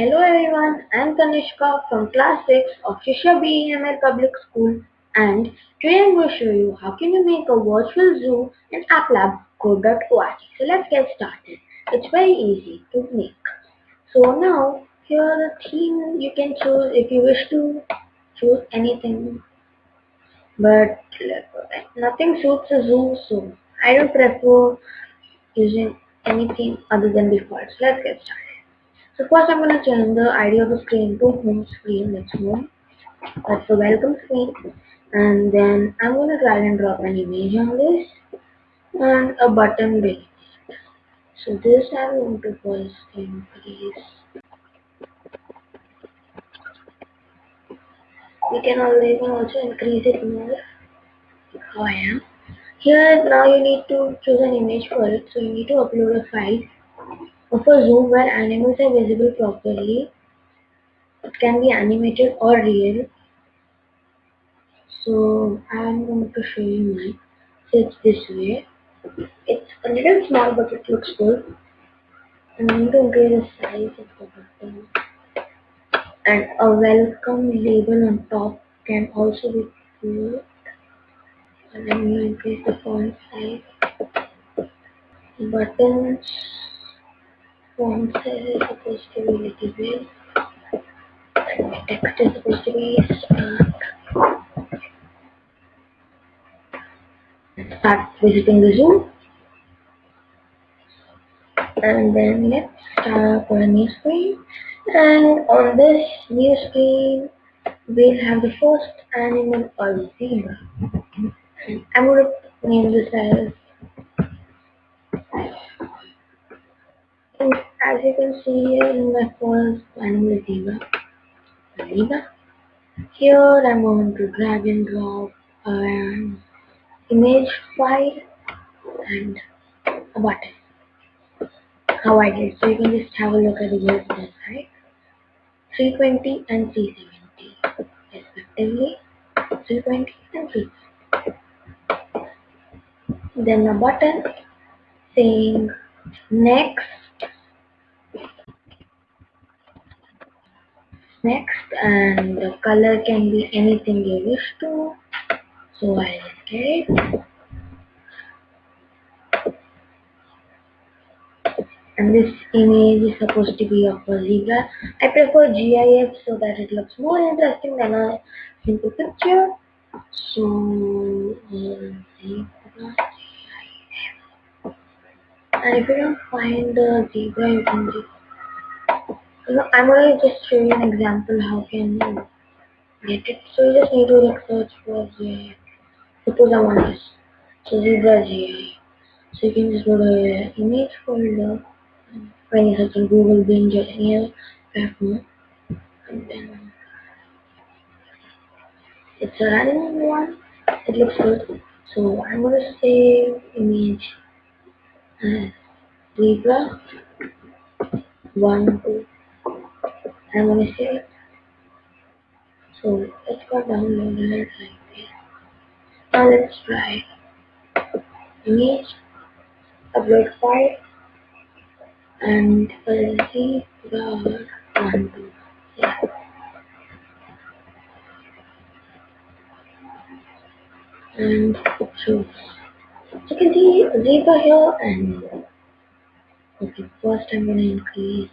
Hello everyone, I am Kanishka from class 6 of Shisha BEML Public School and today I am going to show you how can you make a virtual zoo in applab code.org. So let's get started. It's very easy to make. So now here the theme you can choose if you wish to choose anything but nothing suits a zoo so I don't prefer using anything other than default. So let's get started. So first I'm going to change the ID of the screen to home screen. That's home. That's the welcome screen. And then I'm going to drag and drop an image on this and a button below. So this I'm going to first increase. We can always also increase it more. I am. Here now you need to choose an image for it. So you need to upload a file of a zoom where animals are visible properly. It can be animated or real. So I'm going to show you mine. So it's this way. It's a little small but it looks good. I'm going to increase the size of the button. And a welcome label on top can also be good. And I'm going to increase the font size. Buttons font is supposed to be little big. And the text is supposed to be smart. Start visiting the zoo. And then let's start up a new screen. And on this new screen, we'll have the first animal or zebra. I'm going to name this as and as you can see here in my first animal zebra. Zebra. Here I'm going to drag and drop an image file and a button. How I did. So you can just have a look at the there, right? 320 and 370 respectively. 320 and 370. Then a button saying next next and the color can be anything you wish to. So I'll get it and this image is supposed to be of a zebra. I prefer GIF so that it looks more interesting than a simple picture. So zebra and if you don't find the zebra you can just I'm going to just show you an example how can you get it. So you just need to like search for the suppose I want this. So zebra. So you can just go to image folder when you search in Google, Bing, or any other platform, and then it's a random one. It looks good. So I'm gonna save image as zebra one two. I'm gonna save it. So let's go download it like this. Now let's try image, upload file, and see the one two. Yeah. And. So you can see zebra here and okay first I'm gonna increase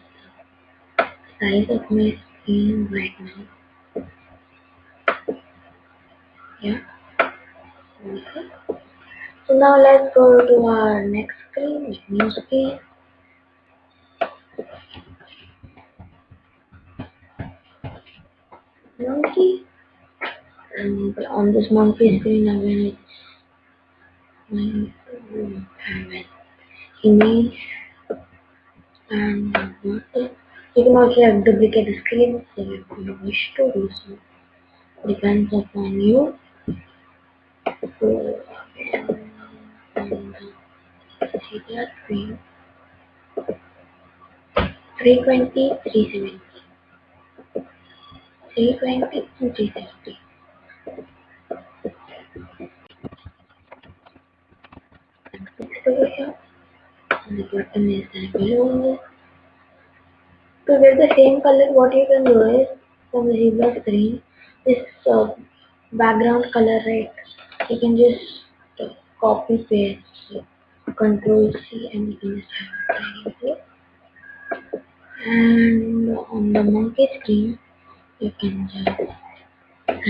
size of my screen right now. Yeah. Okay. So now let's go to our next screen, new screen. Monkey. And on this monkey screen gonna have an image and water. You can also have duplicate screens if you wish to do so. Depends upon you. So and see that screen. 320, 370. 320 and 370. And fix over here. The button is below. To get the same color, what you can do is from the zebra screen, this uh, background color, right? You can just uh, copy paste, so control C, and it. And on the monkey screen, you can just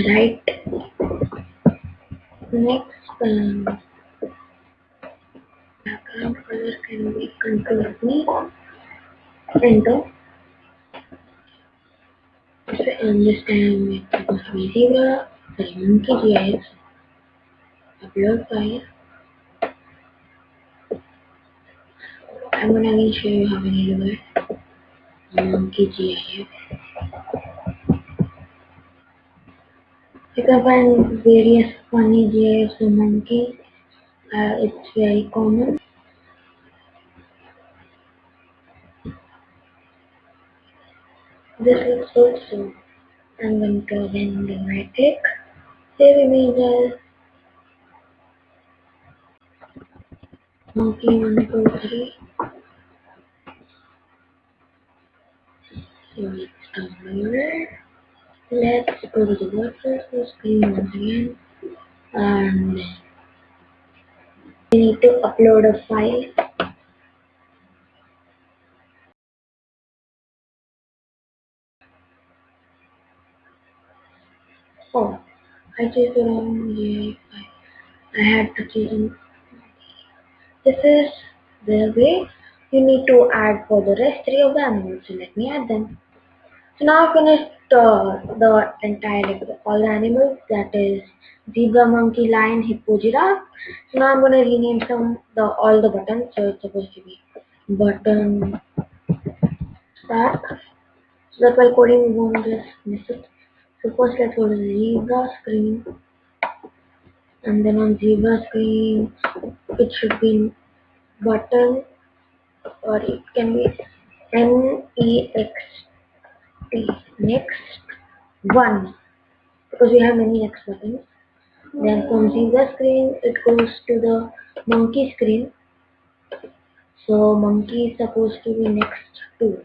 write next um, background color can be control enter it's supposed to be zebra sorry monkey upload file I'm gonna show you how many do it monkey GIF you can find various funny GIFs of monkeys uh, it's very common this looks good so I'm going to again right click save images monkey one two three so it's downloaded let's go to the WordPress screen once again and we need to upload a file oh I chose the wrong GIF I had to choose this is the way you need to add for the rest three of the animals. So let me add them. So now I finished uh, the entire all the animals. That is zebra monkey lion hippo giraffe. So now I'm gonna rename some the all the buttons. So it's supposed to be button start so that while coding we won't just miss it first let's go to zebra screen and then on zebra screen it should be button. Or it can be N E X T next? One. Because we have many next buttons. Then from zebra screen it goes to the monkey screen. So monkey is supposed to be next two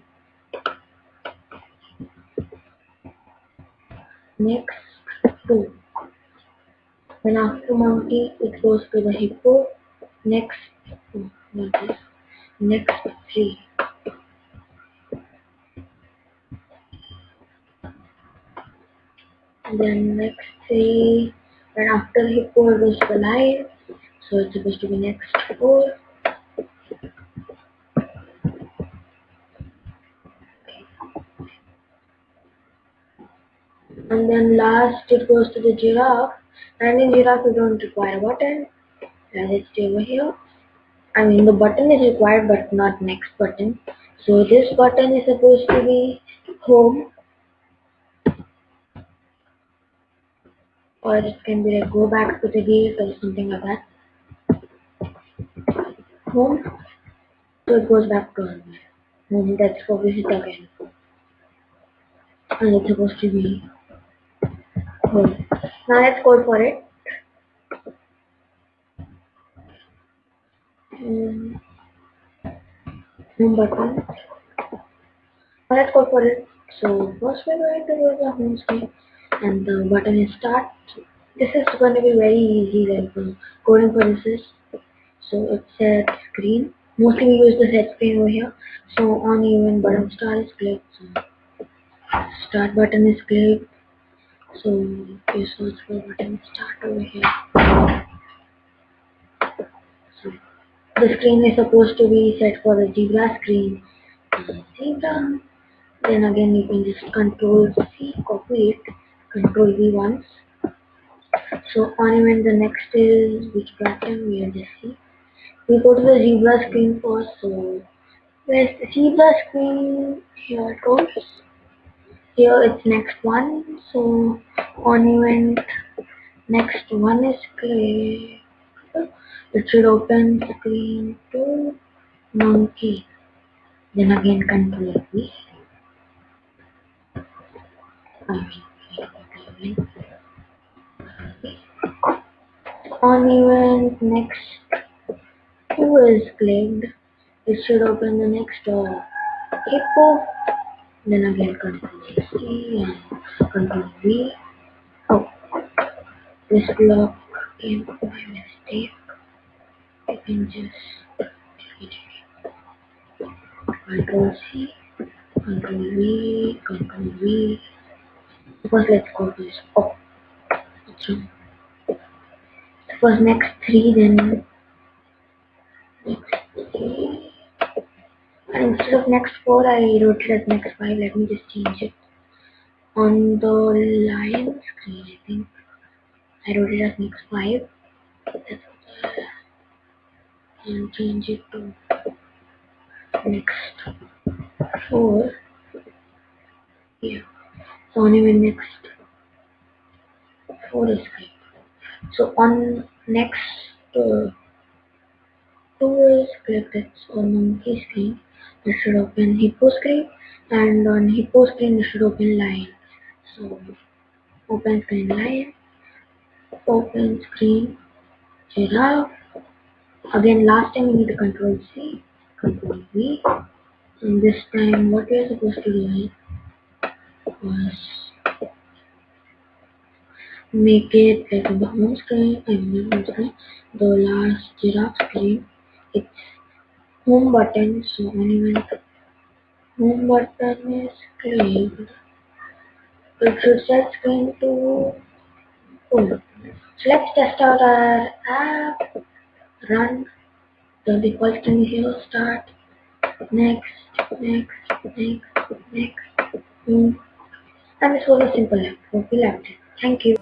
next two. Then after monkey it goes to the hippo. Next oh, next three. Then next three. And after hippo it goes to the lion. So it's supposed to be next four and then last it goes to the giraffe. And in giraffe we don't require a button and it's over here. I mean the button is required but not next button. So this button is supposed to be home. Or it can be like go back to the gate or something like that. Home. So it goes back to home. Home that's for visit again. And it's supposed to be now let's code for it. home button now let's code for it. So first we're going to to the home screen and the button is start. This is going to be very easy like uh, coding for this is so it's set screen. Mostly we use the set screen over here. So on even button star is clicked so start button is clicked so you search for button start over here. So the screen is supposed to be set for the zebra screen. Zebra then again you can just control C copy it control V once. So on even the next is which button? We'll just see we go to the zebra screen first so where's the zebra screen? Here it goes here it's next one so on event next one is clear. It should open screen to monkey. Then again control V. On event next two is clicked it should open the next uh, hippo Then again control C and control V. Oh, this block came by mistake. You can just delete it. Control C, control V, control V. First let's to this. Oh, what's wrong? First next three, then next three. Instead of next four, I wrote it as next five. Let me just change it. On the line screen, I think I wrote it as next five. And change it to next four. Yeah. So anyway, next four is great. So on next uh, two is click that's on monkey screen. It should open hippo screen and on hippo screen it should open lion. So open screen lion, open screen giraffe. Again last time we need to control C, control V. And this time what we are supposed to do was make it like the home screen and the home screen, the last giraffe screen. It's home button, so when home button is clicked, it should set screen to home. So let's test out our app, run, the default screen here, start, next, next, next, next, home. And this was a simple app. Hope you loved it. Thank you.